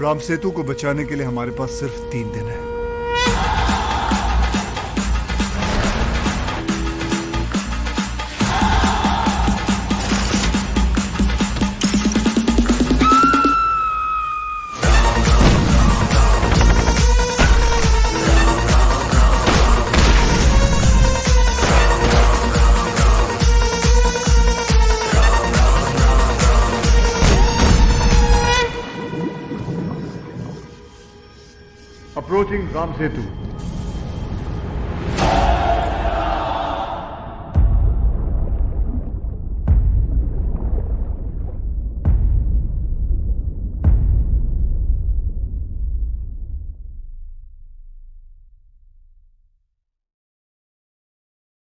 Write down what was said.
राम सेतु को बचाने के लिए हमारे पास सिर्फ़ तीन दिन है। approaching Ramsetu.